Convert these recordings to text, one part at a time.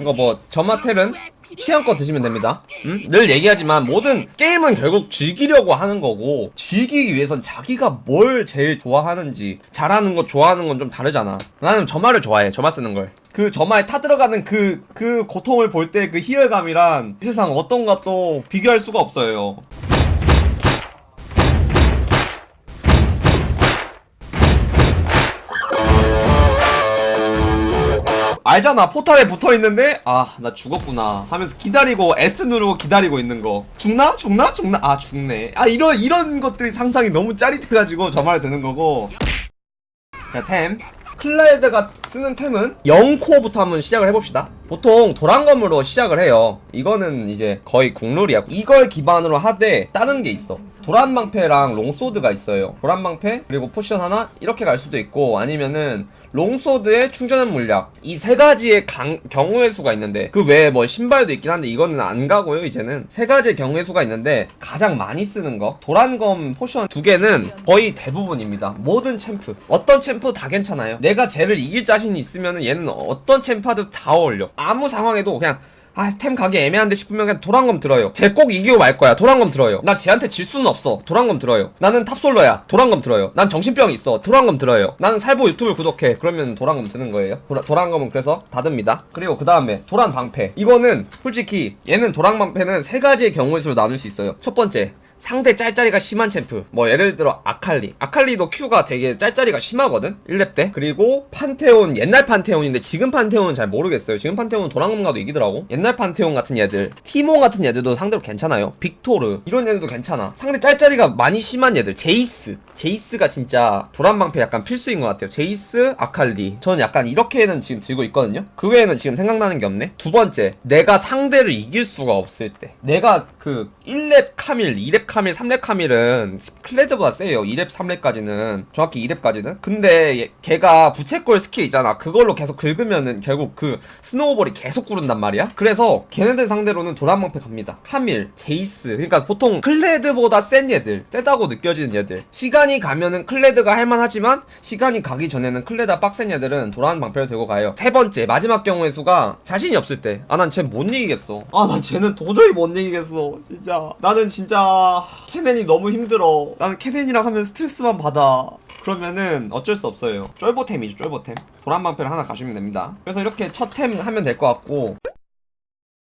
이거 뭐 저마텔은 취향껏 드시면 됩니다. 음? 늘 얘기하지만 모든 게임은 결국 즐기려고 하는 거고 즐기기 위해선 자기가 뭘 제일 좋아하는지 잘하는 거 좋아하는 건 좀 다르잖아. 나는 점화를 좋아해. 점화 쓰는 걸. 그 점화에 타들어가는 그, 그 고통을 볼 때 그 희열감이란 이 세상 어떤 것도 비교할 수가 없어요. 알잖아. 포탈에 붙어있는데? 아 나 죽었구나 하면서 기다리고 S 누르고 기다리고 있는 거. 죽나? 죽나? 죽나? 아 죽네. 아 이런 이런 것들이 상상이 너무 짜릿해가지고 저 말을 드는 거고. 자, 템. 클라이드가 쓰는 템은 0코어부터 한번 시작을 해봅시다 보통 도란검으로 시작을 해요. 이거는 이제 거의 국룰이야. 이걸 기반으로 하되 다른 게 있어. 도란방패랑 롱소드가 있어요. 도란방패 그리고 포션 하나? 이렇게 갈 수도 있고 아니면은 롱소드의 충전한 물약. 이 세 가지의 강, 경우의 수가 있는데 그 외에 뭐 신발도 있긴 한데 이거는 안 가고요 이제는. 세 가지의 경우의 수가 있는데 가장 많이 쓰는 거 도란검 포션 두 개는 거의 대부분입니다. 모든 챔프. 어떤 챔프 다 괜찮아요. 내가 쟤를 이길 자신이 있으면 얘는 어떤 챔프하고도 다 어울려 아무 상황에도 그냥 아, 템 가기 애매한데 싶으면 그냥 도란검 들어요. 쟤 꼭 이기고 말 거야. 도란검 들어요. 나 쟤한테 질 수는 없어. 도란검 들어요. 나는 탑솔러야. 도란검 들어요. 난 정신병 있어. 도란검 들어요. 나는 살보 유튜브 구독해. 그러면 도란검 드는 거예요. 도라, 도란검은 그래서 다 듭니다. 그리고 그 다음에 도란 방패. 이거는 솔직히 얘는 도란 방패는 세 가지의 경우의 수로 나눌 수 있어요. 첫 번째. 상대 짤짤이가 심한 챔프. 뭐 예를 들어 아칼리. 아칼리도 Q가 되게 짤짤이가 심하거든 1렙 때. 그리고 판테온 옛날 판테온인데 지금 판테온은 잘 모르겠어요. 지금 판테온은 도란검 가도 이기더라고. 옛날 판테온 같은 얘들 티모 같은 얘들도 상대로 괜찮아요. 빅토르 이런 얘들도 괜찮아. 상대 짤짤이가 많이 심한 얘들 제이스. 제이스가 진짜 도란방패 약간 필수인 것 같아요. 제이스 아칼리. 저는 약간 이렇게는 지금 들고 있거든요. 그 외에는 지금 생각나는 게 없네. 두 번째 내가 상대를 이길 수가 없을 때. 내가 그 1렙 카밀 2렙 카밀 3렙 카밀은 클레드보다 세요. 2렙 3렙까지는 정확히 2렙까지는. 근데 얘- 걔가 부채꼴 스킬 있잖아. 그걸로 계속 긁으면은 결국 그 snowball이 계속 구른단 말이야. 그래서 걔네들 상대로는 도란방패 갑니다. 카밀 제이스. 그러니까 보통 클레드보다 센 얘들 세다고 느껴지는 얘들. 시간이 가면은 클레드가 할만하지만 시간이 가기 전에는 클레드가 빡센 얘들은 도란방패를 들고 가요. 세 번째 마지막 경우의 수가 자신이 없을 때. 아 난 쟤 못 이기겠어. 아 나 쟤는 도저히 못 이기겠어. 진짜. 나는 진짜 케넨이 너무 힘들어. 나는 케넨이랑 하면 스트레스만 받아. 그러면은 어쩔 수 없어요. 쫄보템이죠 쫄보템. 도란방패를 하나 가시면 됩니다. 그래서 이렇게 첫 템 하면 될 것 같고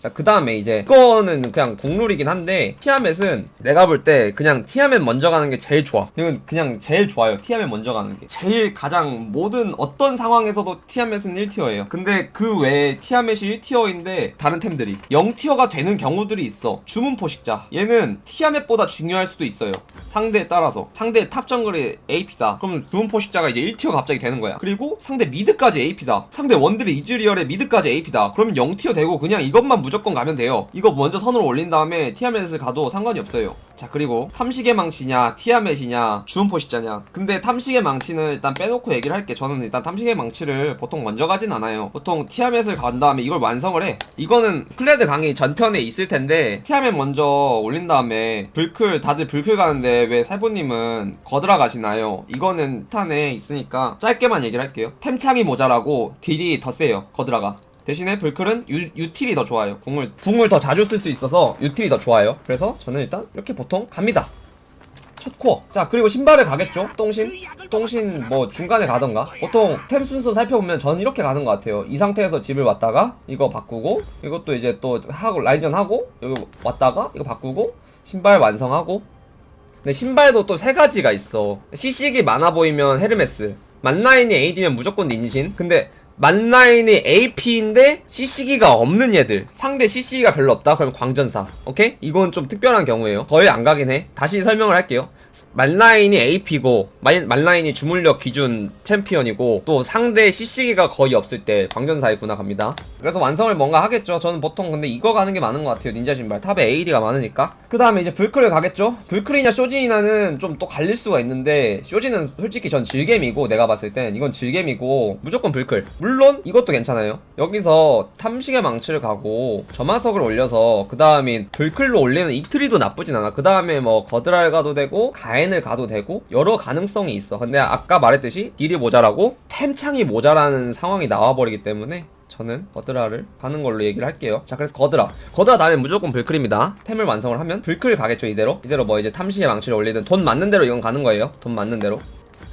자, 그 다음에 이제, 이거는 그냥 국룰이긴 한데, 티아멧은 내가 볼 때 그냥 티아멧 먼저 가는 게 제일 좋아. 이건 그냥 제일 좋아요. 티아멧 먼저 가는 게. 제일 가장 모든 어떤 상황에서도 티아멧은 1tier예요. 근데 그 외에 티아멧이 1tier인데, 다른 템들이 0tier가 되는 경우들이 있어. 주문 포식자. 얘는 티아멧보다 중요할 수도 있어요. 상대에 따라서. 상대 top 정글이 AP다. 그럼 주문 포식자가 이제 1tier 갑자기 되는 거야. 그리고 상대 mid까지 AP다. 상대 원딜의 이즈리얼에 mid까지 AP다. 그러면 0tier 되고 그냥 이것만 무조건 가면 돼요. 이거 먼저 선으로 올린 다음에 티아멧을 가도 상관이 없어요. 자 그리고 탐식의 망치냐 티아멧이냐 주문포식자냐. 근데 탐식의 망치는 일단 빼놓고 얘기를 할게. 저는 일단 탐식의 망치를 보통 먼저 가진 않아요. 보통 티아멧을 간 다음에 이걸 완성을 해. 이거는 클레드 강의 전편에 있을 텐데 티아멧 먼저 올린 다음에 불클 다들 불클 가는데 왜 살보님은 거드라 가시나요? 이거는 딴 데 있으니까 짧게만 얘기를 할게요. 템창이 모자라고 딜이 더 세요 거드라가 대신에 불클은 유, 유틸이 더 좋아요. 궁을 궁을 더 자주 쓸 수 있어서 유틸이 더 좋아요. 그래서 저는 일단 이렇게 보통 갑니다. 첫 코어. 자 그리고 신발을 가겠죠. 똥신, 똥신 뭐 중간에 가던가. 보통 템 순서 살펴보면 저는 이렇게 가는 것 같아요. 이 상태에서 집을 왔다가 이거 바꾸고 이것도 이제 또 하고 라인전 하고 여기 왔다가 이거 바꾸고 신발 완성하고. 근데 신발도 또 세 가지가 있어. CC기 많아 보이면 헤르메스. 만라인이 AD면 무조건 닌신. 근데 만라인이 AP인데 CC기가 없는 얘들. 상대 CC기가 별로 없다? 그럼 광전사. 오케이? 이건 좀 특별한 경우예요. 거의 안 가긴 해. 다시 설명을 할게요 만라인이 AP고 만라인이 주물력 기준 챔피언이고 또 상대 CC기가 거의 없을 때 광전사 있구나 갑니다. 그래서 완성을 뭔가 하겠죠. 저는 보통 근데 이거 가는 게 많은 것 같아요. 닌자 신발. 탑에 AD가 많으니까. 그 다음에 이제 불클을 가겠죠? 불클이냐 쇼진이냐는 좀 또 갈릴 수가 있는데 쇼진은 솔직히 전 질겜이고 내가 봤을 땐 이건 질겜이고 무조건 불클. 물론 이것도 괜찮아요. 여기서 탐식의 망치를 가고 점화석을 올려서 그 다음에 불클로 올리는 이트리도 나쁘진 않아. 그 다음에 뭐 거드랄 가도 되고 가엔을 가도 되고 여러 가능성이 있어. 근데 아까 말했듯이 딜이 모자라고 템창이 모자라는 상황이 나와버리기 때문에 저는 거드라를 가는 걸로 얘기를 할게요. 자 그래서 거드라. 거드라 다음에 무조건 불클입니다. 템을 완성을 하면 불클 가겠죠 이대로? 이대로 뭐 이제 탐식의 망치를 올리든 돈 맞는 대로 이건 가는 거예요. 돈 맞는 대로.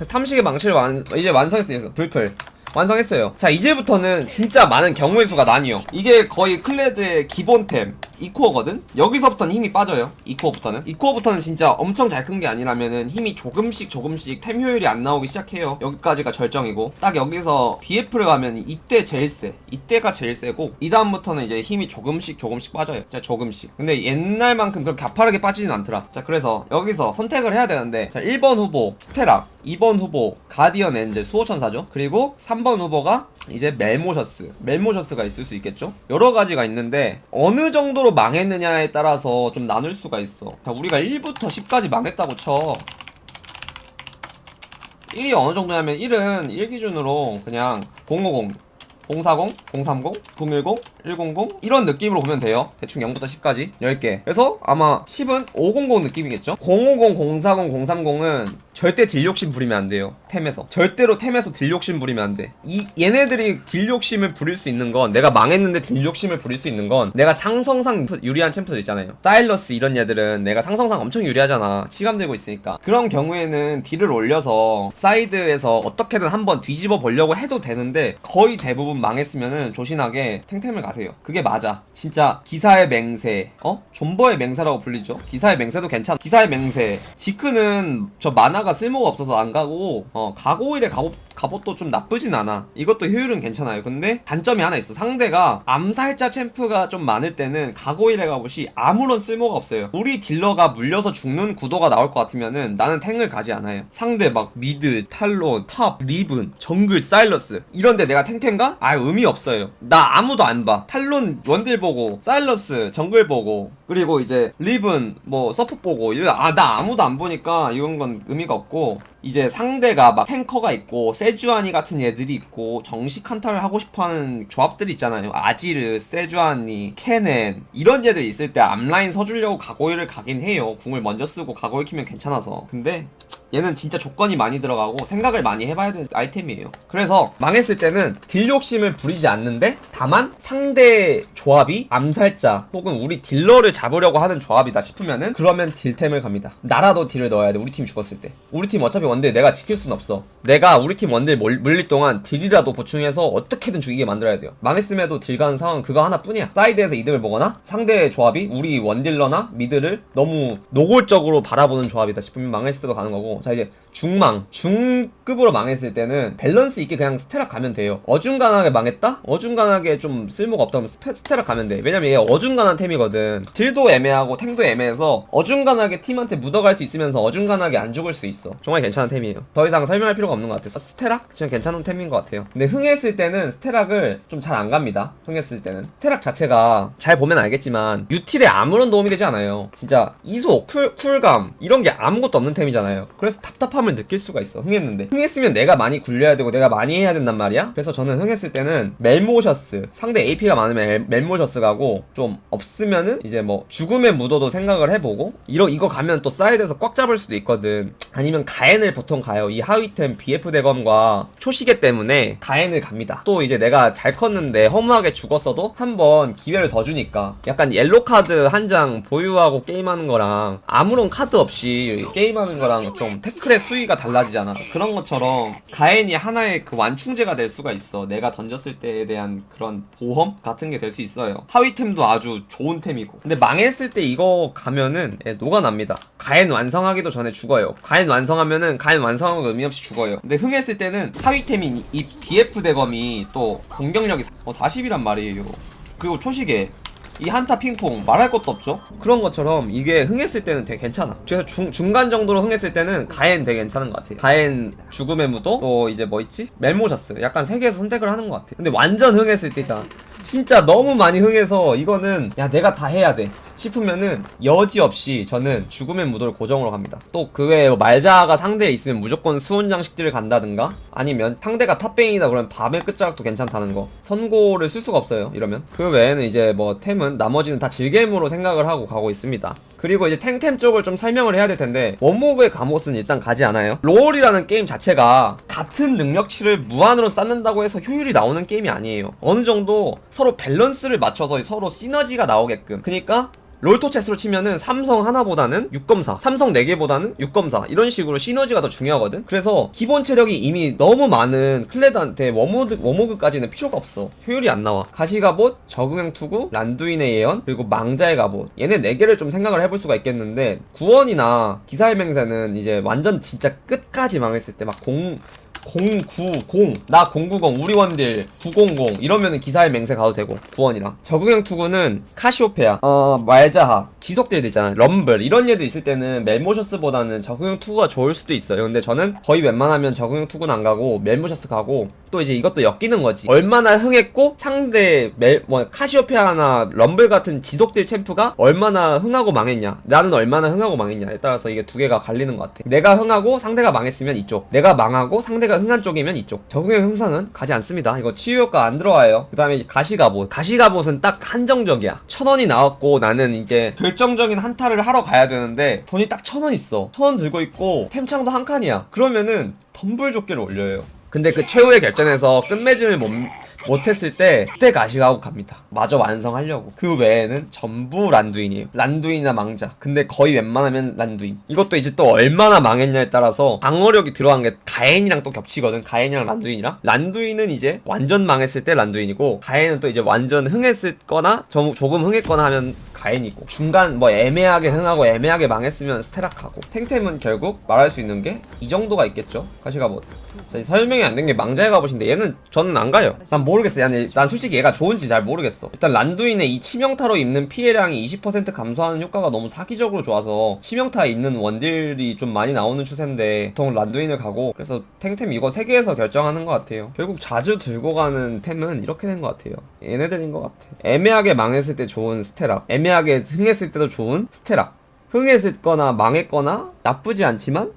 탐식의 망치를 완, 이제 완성했어요 불클. 완성했어요. 자 이제부터는 진짜 많은 경우의 수가 나뉘어. 이게 거의 클레드의 기본템 2코어거든? 여기서부터는 힘이 빠져요 2코어부터는. 2코어부터는 진짜 엄청 잘 큰 게 아니라면은 힘이 조금씩 조금씩 템 효율이 안 나오기 시작해요. 여기까지가 절정이고. 딱 여기서 BF를 가면 이때 제일 세. 이때가 제일 세고 이 다음부터는 이제 힘이 조금씩 조금씩 빠져요. 진짜 조금씩. 근데 옛날만큼 그렇게 가파르게 빠지진 않더라. 자 그래서 여기서 선택을 해야 되는데 자 1번 후보 스테락 2번 후보 Guardian Angel 수호천사죠? 그리고 3번 후보가 이제 멜모셔스 멜모셔스가 있을 수 있겠죠? 여러 가지가 있는데 어느 정도로 망했느냐에 따라서 좀 나눌 수가 있어. 자 우리가 1부터 10까지 망했다고 쳐. 1이 어느 정도냐면 1은 1 기준으로 그냥 050 040, 030, 010, 100 이런 느낌으로 보면 돼요. 대충 0부터 10까지 10개. 그래서 아마 10은 500 느낌이겠죠? 050, 040, 030은 절대 딜 욕심 부리면 안 돼요. 템에서. 절대로 템에서 딜 욕심 부리면 안돼 이 얘네들이 딜 욕심을 부릴 수 있는 건 내가 망했는데 딜 욕심을 부릴 수 있는 건 내가 상성상 유리한 챔프들 있잖아요. 사일러스 이런 얘들은 내가 상성상 엄청 유리하잖아. 치감 들고 있으니까. 그런 경우에는 딜을 올려서 사이드에서 어떻게든 한번 뒤집어 보려고 해도 되는데 거의 대부분 망했으면은 조신하게 탱템을 가세요. 그게 맞아. 진짜 기사의 맹세. 어? 존버의 맹세라고 불리죠? 기사의 맹세도 괜찮아. 기사의 맹세. 지크는 저 마나가 쓸모가 없어서 안 가고 어 가고일의 갑옷 갑옷도 좀 나쁘진 않아. 이것도 효율은 괜찮아요. 근데 단점이 하나 있어. 상대가 암살자 챔프가 좀 많을 때는 가고일의 갑옷이 아무런 쓸모가 없어요. 우리 딜러가 물려서 죽는 구도가 나올 것 같으면은 나는 탱을 가지 않아요. 상대 막 mid 탈론 top 리븐 정글 사일러스. 이런데 내가 탱템가? 아 의미 없어요. 나 아무도 안봐. 탈론 원딜 보고 사일러스 정글 보고 그리고 이제 리븐 뭐 서프 보고 아 나 아무도 안 보니까 이런 건 의미가 없고 이제 상대가 막 탱커가 있고 세주아니 같은 애들이 있고 정식 한타를 하고 싶어하는 조합들이 있잖아요. 아지르, 세주아니, 케넨 이런 애들 있을 때 앞라인 서주려고 가고일을 가긴 해요. 궁을 먼저 쓰고 가고일 키면 괜찮아서. 근데 얘는 진짜 조건이 많이 들어가고 생각을 많이 해봐야 되는 아이템이에요. 그래서 망했을 때는 딜 욕심을 부리지 않는데 다만 상대 조합이 암살자 혹은 우리 딜러를 잡으려고 하는 조합이다 싶으면은 그러면 딜템을 갑니다. 나라도 딜을 넣어야 돼 우리 팀 죽었을 때. 우리 팀 어차피 원딜 내가 지킬 순 없어. 내가 우리 팀 원딜 몰- 물릴 동안 딜이라도 보충해서 어떻게든 죽이게 만들어야 돼요. 망했음에도 딜 가는 상황은 그거 하나뿐이야. 사이드에서 이득을 보거나 상대 조합이 우리 원딜러나 mid를 너무 노골적으로 바라보는 조합이다 싶으면 망했을 때도 가는 거고. 자 이제 중망. 중급으로 망했을 때는 밸런스 있게 그냥 스테락 가면 돼요. 어중간하게 망했다? 어중간하게 좀 쓸모가 없다면 스테락 가면 돼. 왜냐면 얘 어중간한 템이거든 딜도 애매하고 탱도 애매해서 어중간하게 팀한테 묻어갈 수 있으면서 어중간하게 안 죽을 수 있어. 정말 괜찮은 템이에요. 더 이상 설명할 필요가 없는 것 같아요. 스테락? 진짜 괜찮은 템인 것 같아요. 근데 흥했을 때는 스테락을 좀 잘 안 갑니다. 흥했을 때는. 스테락 자체가 잘 보면 알겠지만 유틸에 아무런 도움이 되지 않아요. 진짜 이속, 쿨, 쿨감 이런 게 아무것도 없는 템이잖아요. 그래서 답답함을 느낄 수가 있어 흥했는데. 흥했으면 내가 많이 굴려야 되고 내가 많이 해야 된단 말이야. 그래서 저는 흥했을 때는 멜모셔스. 상대 AP가 많으면 멜- 멜모셔스 가고 좀 없으면은 이제 뭐 죽음의 무도도 생각을 해보고 이러 이거 가면 또 사이드에서 꽉 잡을 수도 있거든. 아니면 가엔을 보통 가요. 이 하위템 BF 대검과 초시계 때문에 가엔을 갑니다. 또 이제 내가 잘 컸는데 허무하게 죽었어도 한 번 기회를 더 주니까 약간 옐로 카드 한 장 보유하고 게임하는 거랑 아무런 카드 없이 게임하는 거랑 좀 태클의 수위가 달라지잖아? 그런 것처럼 가엔이 하나의 그 완충제가 될 수가 있어. 내가 던졌을 때에 대한 그런 보험 같은 게 될 수 있어요. 하위템도 아주 좋은 템이고. 근데 망했을 때 이거 가면은 예, 녹아납니다. 가엔 완성하기도 전에 죽어요. 가엔 완성하면은 가엔 완성한 거 의미 없이 죽어요. 근데 흥했을 때는 하위템인 이 BF 대검이 또 공격력이 어, 40이란 말이에요. 그리고 초시계 이 한타 핑퐁 말할 것도 없죠? 그런 것처럼 이게 흥했을 때는 되게 괜찮아. 그래서 중, 중간 정도로 흥했을 때는 가엔 되게 괜찮은 것 같아 가엔 죽음의 무도? 또 이제 뭐 있지? 멜모셔스 약간 세 개에서 선택을 하는 것 같아 근데 완전 흥했을 때잖아 진짜 너무 많이 흥해서 이거는 야 내가 다 해야 돼 싶으면은 여지없이 저는 죽음의 무도를 고정으로 갑니다. 또 그 외에 뭐 말자가 상대에 있으면 무조건 수은 장식띠를 간다든가 아니면 상대가 top 베인이다 그러면 밤의 끝자락도 괜찮다는 거. 선고를 쓸 수가 없어요. 이러면. 그 외에는 이제 뭐 템은 나머지는 다 즐겜으로 생각을 하고 가고 있습니다. 그리고 이제 탱템 쪽을 좀 설명을 해야 될 텐데 워모그의 갑옷은 일단 가지 않아요. 롤이라는 게임 자체가 같은 능력치를 무한으로 쌓는다고 해서 효율이 나오는 게임이 아니에요. 어느 정도 서로 밸런스를 맞춰서 서로 시너지가 나오게끔. 그러니까 롤토체스로 치면은 삼성 하나보다는 6검사, 삼성 4개보다는 6검사 이런 식으로 시너지가 더 중요하거든. 그래서 기본 체력이 이미 너무 많은 클레드한테 워모드, 워모그까지는 필요가 없어. 효율이 안 나와. 가시갑옷, 적응형 투구, 란두인의 예언, 그리고 망자의 갑옷. 얘네 4개를 좀 생각을 해볼 수가 있겠는데 구원이나 기사의 맹세는 이제 완전 진짜 끝까지 망했을 때 막공 090, 나 090, 우리 원딜 900 이러면은 기사의 맹세 가도 되고 구원이랑. 적응형 투구는 카시오페아, 어 말자하, 지속딜들 있잖아 럼블. 이런 얘들 있을 때는 멜모셔스보다는 적응형 투구가 좋을 수도 있어요. 근데 저는 거의 웬만하면 적응형 투구는 안 가고 멜모셔스 가고 또 이제 이것도 엮이는 거지. 얼마나 흥했고 상대 멜, 뭐 카시오페아나 럼블 같은 지속딜 챔프가 얼마나 흥하고 망했냐. 나는 얼마나 흥하고 망했냐에 따라서 이게 두 개가 갈리는 것 같아. 내가 흥하고 상대가 망했으면 이쪽. 내가 망하고 상대가 흥한 쪽이면 이쪽. 정령의 형상은 가지 않습니다. 이거 치유 효과 안 들어와요. 그 다음에 가시갑옷 가시갑옷은 딱 한정적이야. 천 원이 나왔고 나는 이제 결정적인 한타를 하러 가야 되는데 돈이 딱 천 원 있어. 천 원 들고 있고 템창도 한 칸이야. 그러면은 덤불 조끼를 올려요. 근데 그 최후의 결전에서 끝맺음을 못, 못했을 때 그때 가시가고 갑니다. 마저 완성하려고. 그 외에는 전부 란두인이에요. 란두인이나 망자. 근데 거의 웬만하면 란두인. 이것도 이제 또 얼마나 망했냐에 따라서 방어력이 들어간 게 가엔이랑 또 겹치거든. 가엔이랑 란두인이랑. 란두인은 이제 완전 망했을 때 란두인이고 가엔은 또 이제 완전 흥했을 거나 좀- 조금 흥했거나 하면 가엔이고. 중간 뭐 애매하게 흥하고 애매하게 망했으면 스테락하고. 탱템은 결국 말할 수 있는 게 이 정도가 있겠죠? 가시가 뭐 자, 설명이 안 된 게 망자의 갑옷인데 얘는 저는 안 가요. 난 모르겠어 난, 난 솔직히 얘가 좋은지 잘 모르겠어. 일단 란두인의 이 치명타로 입는 피해량이 20% 감소하는 효과가 너무 사기적으로 좋아서 치명타에 있는 원딜이 좀 많이 나오는 추세인데 보통 란두인을 가고 그래서 탱템 이거 3개에서 결정하는 것 같아요. 결국 자주 들고 가는 템은 이렇게 된 것 같아요. 얘네들인 것 같아. 애매하게 망했을 때 좋은 스테락 애매하게 흥했을 때도 좋은 스테락 흥했거나 망했거나 나쁘지 않지만